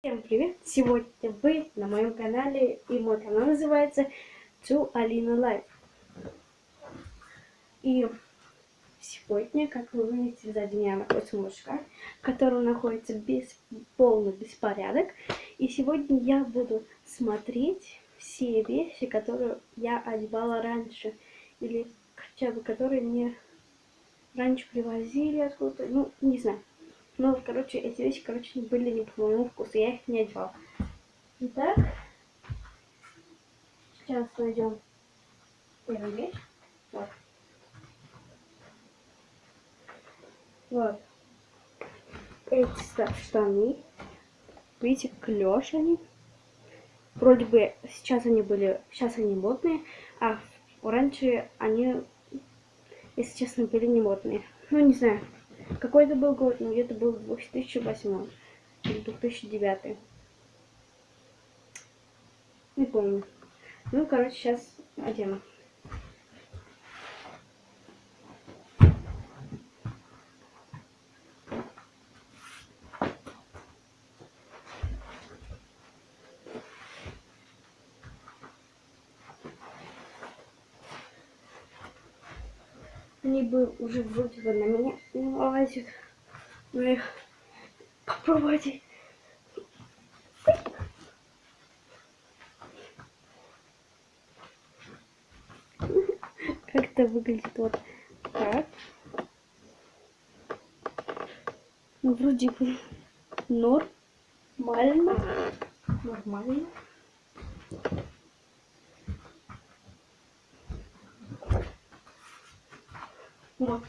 Всем привет! Сегодня вы на моем канале, и мой канал называется To Alina Life. И сегодня, как вы видите, сзади меня находится мужика, который находится без полный беспорядок. И сегодня я буду смотреть все вещи, которые я одевала раньше, или хотя бы которые мне раньше привозили откуда-то, ну, не знаю. Ну, короче, эти вещи, короче, были не по моему вкусу, я их не одевала. Итак, сейчас найдем первую вещь. Вот. Вот. Эти штаны. Видите, клеш они. Вроде бы сейчас они были, сейчас они модные, а раньше они, если честно, были не модные. Ну, не знаю. Какой это был год? Ну, где-то был 2008 или 2009. Не помню. Ну, короче, сейчас одену. Бы уже вроде бы на меня не лазят. Но их попробуйте. Как это выглядит вот так. Ну, вроде бы нормально. Нормально. Вот.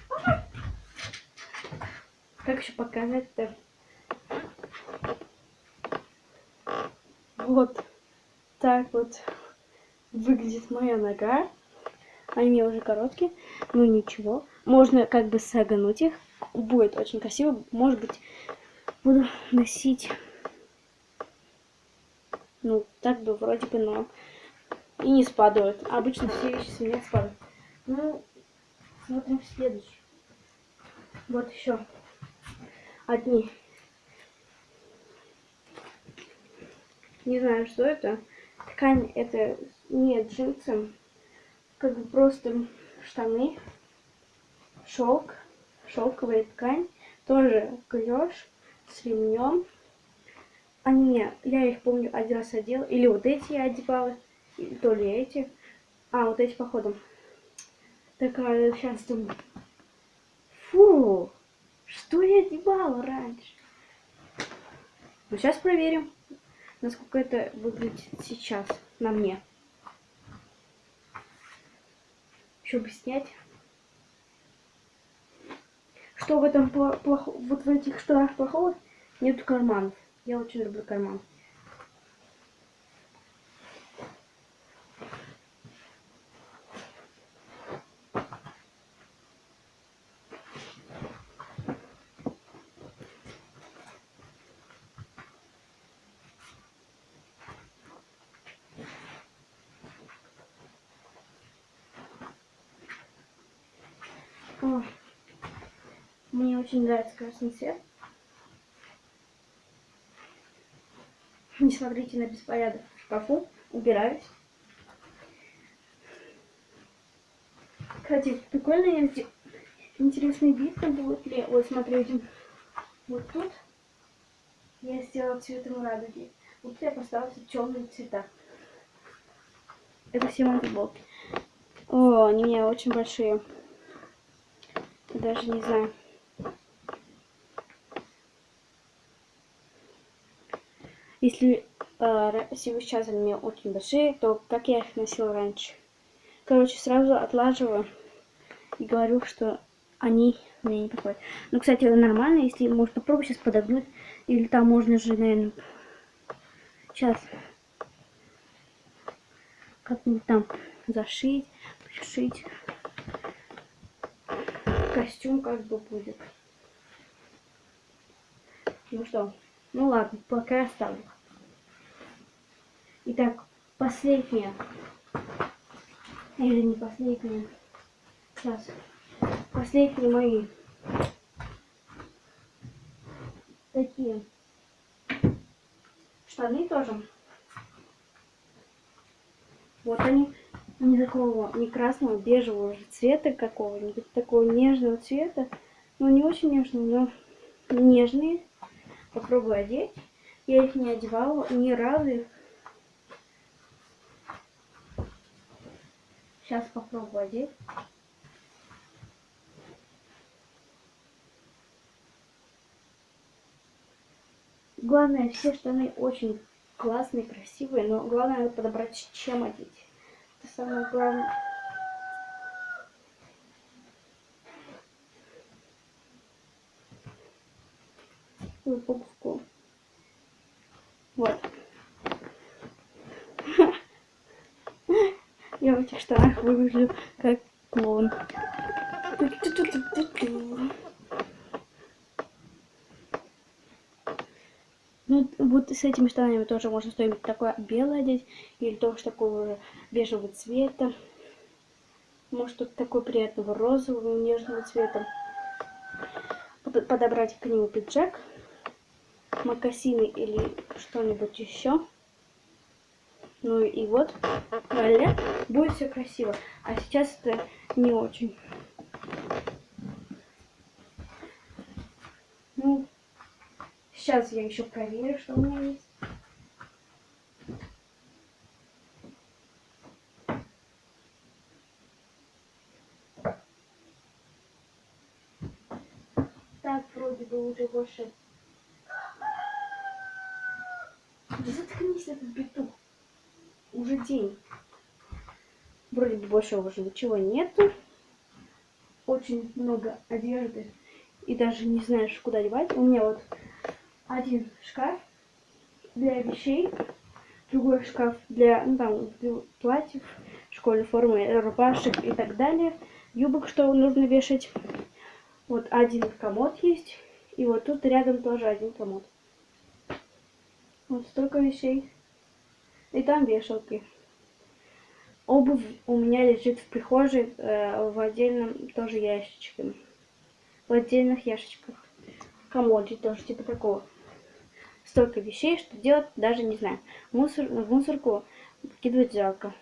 Как еще показать-то? Вот так вот выглядит моя нога. Они уже короткие, ну ничего. Можно как бы согнуть их. Будет очень красиво. Может быть, буду носить... Ну, так бы вроде бы, но и не спадают. Обычно все вещи с меня спадают. Ну, Смотрим следующий. Вот еще одни. Не знаю, что это. Ткань это не джинсы. Как бы просто штаны. Шелк. Шелковая ткань. Тоже клеш с ремнем. Они, я их помню, один раз одела. Или вот эти я одевала. То ли эти. А, вот эти походом такая сейчас думаю, фу, что я одевала раньше? Ну, сейчас проверим, насколько это выглядит сейчас на мне. Еще бы снять. Что в этом плохо, вот в этих штанах плохого? Нету карманов. Я очень люблю карман. О, мне очень нравится красный цвет. Не смотрите на беспорядок в шкафу. Убираюсь. Кстати, прикольный интересный вид будет ли. Вот смотрите. Вот тут я сделала цветом радуги. Вот я поставила темные цвета. Это все мои футболки. О, они у меня очень большие. Даже не знаю. Если э, сейчас они очень большие, то как я их носила раньше? Короче, сразу отлаживаю и говорю, что они мне не подходят. Ну, кстати, нормально, если можно попробовать сейчас подогнуть. Или там можно же, наверное, сейчас как-нибудь там зашить, пришить костюм как бы будет. Ну что, ну ладно, пока оставлю. Итак, последняя. Или не последняя. Сейчас. Последние мои. Такие. штаны тоже. Вот они. Не такого, не красного, бежевого же цвета какого-нибудь, такого нежного цвета. Ну, не очень нежного, но нежные. Попробую одеть. Я их не одевала ни разу. Сейчас попробую одеть. Главное, все штаны очень классные, красивые, но главное подобрать, чем одеть. Самое главное. Упаковку. Вот. Я в этих штанах выгляжу как клоун. Ну, вот с этими штанами тоже можно что-нибудь такое белое одеть, или тоже такого бежевого цвета. Может, такой приятного розового, нежного цвета. Подобрать к нему пиджак, макасины или что-нибудь еще. Ну и вот, далее будет все красиво. А сейчас это не очень. Ну, сейчас я еще проверю, что у меня есть. Так, вроде бы уже больше... Да заткнись этот петух уже день. Вроде бы больше уже ничего нету. Очень много одежды. И даже не знаешь, куда девать. У меня вот один шкаф для вещей. Другой шкаф для, ну там, платьев, школьной формы, рубашек и так далее. Юбок, что нужно вешать. Вот один комод есть. И вот тут рядом тоже один комод. Вот столько вещей. И там вешалки. Обувь у меня лежит в прихожей э, в отдельном тоже ящичке. В отдельных ящичках. Комоде тоже типа такого. Столько вещей, что делать, даже не знаю. Мусор, в мусорку выкидывать жалко.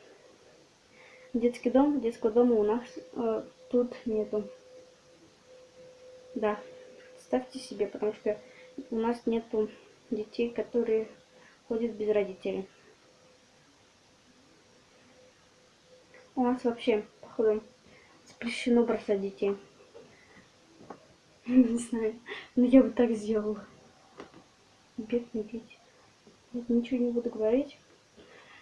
Детский дом, детского дома у нас э, тут нету. Да, ставьте себе, потому что у нас нету детей, которые ходят без родителей. У нас вообще, походу, запрещено бросать детей. Не знаю, но я бы так сделала. Бедный дети. Ничего не буду говорить.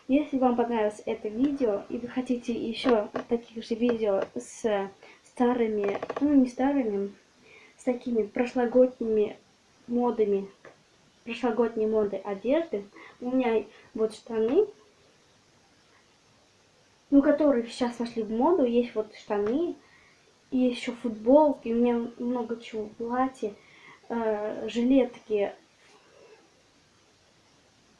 Если вам понравилось это видео, и вы хотите еще таких же видео с старыми, ну не старыми, с такими прошлогодними модами, прошлогодней моды одежды, у меня вот штаны ну, которые сейчас вошли в моду. Есть вот штаны, есть еще футболки, у меня много чего, платья, э, жилетки,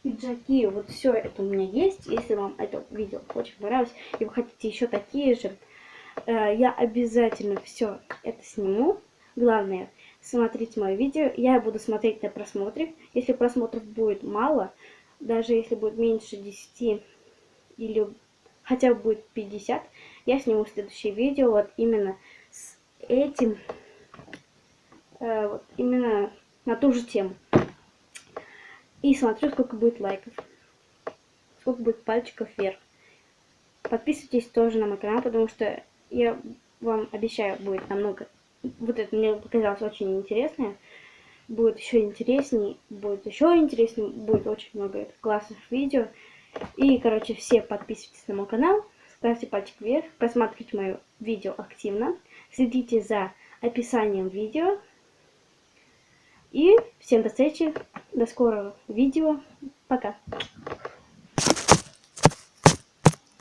пиджаки. Вот все это у меня есть. Если вам это видео очень понравилось, и вы хотите еще такие же, э, я обязательно все это сниму. Главное, смотрите мое видео. Я буду смотреть на просмотры. Если просмотров будет мало, даже если будет меньше 10 или хотя бы будет 50, я сниму следующее видео вот именно с этим, э, вот именно на ту же тему. И смотрю, сколько будет лайков, сколько будет пальчиков вверх. Подписывайтесь тоже на мой канал, потому что я вам обещаю, будет намного... Вот это мне показалось очень интересное. Будет еще интереснее, будет еще интереснее, будет очень много классных видео. И, короче, все подписывайтесь на мой канал, ставьте пальчик вверх, просматривайте мое видео активно, следите за описанием видео. И всем до встречи, до скорого видео, пока!